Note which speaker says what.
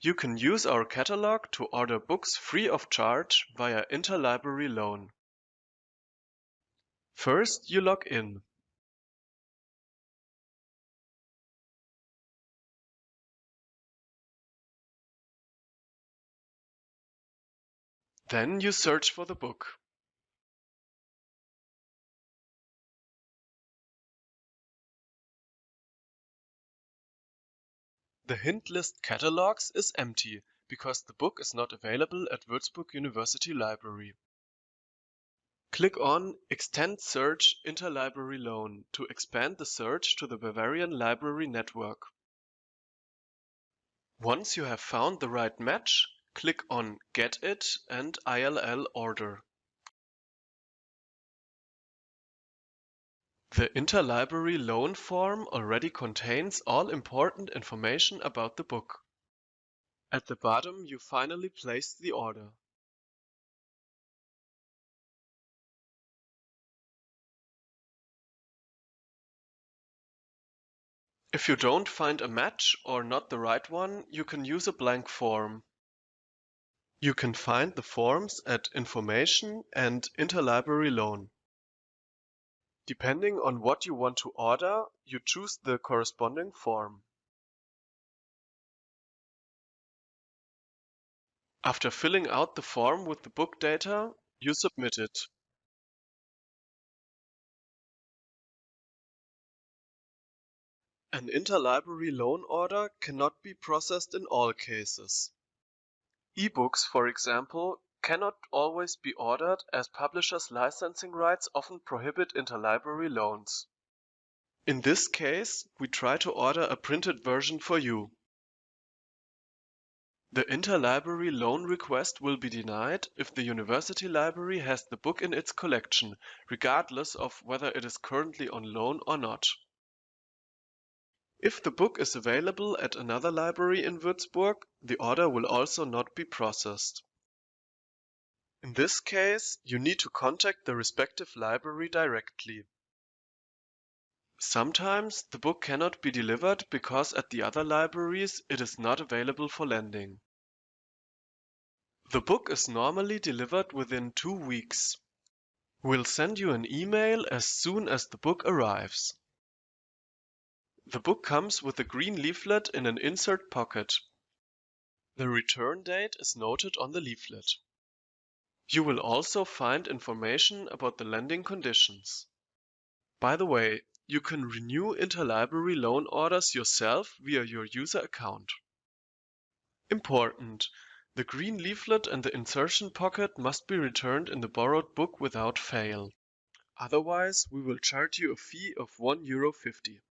Speaker 1: You can use our catalog to order books free of charge via Interlibrary Loan. First, you log in. Then you search for the book. The hint list catalogs is empty because the book is not available at Würzburg University Library. Click on Extend Search Interlibrary Loan to expand the search to the Bavarian Library Network. Once you have found the right match, click on Get It and ILL Order. The interlibrary loan form already contains all important information about the book. At the bottom you finally place the order. If you don't find a match or not the right one, you can use a blank form. You can find the forms at Information and Interlibrary Loan. Depending on what you want to order, you choose the corresponding form. After filling out the form with the book data, you submit it. An interlibrary loan order cannot be processed in all cases. E-books, for example, cannot always be ordered as publishers' licensing rights often prohibit interlibrary loans. In this case, we try to order a printed version for you. The interlibrary loan request will be denied if the university library has the book in its collection, regardless of whether it is currently on loan or not. If the book is available at another library in Würzburg, the order will also not be processed. In this case, you need to contact the respective library directly. Sometimes the book cannot be delivered because at the other libraries it is not available for lending. The book is normally delivered within two weeks. We'll send you an email as soon as the book arrives. The book comes with a green leaflet in an insert pocket. The return date is noted on the leaflet. You will also find information about the lending conditions. By the way, you can renew interlibrary loan orders yourself via your user account. Important! The green leaflet and the insertion pocket must be returned in the borrowed book without fail. Otherwise, we will charge you a fee of €1.50.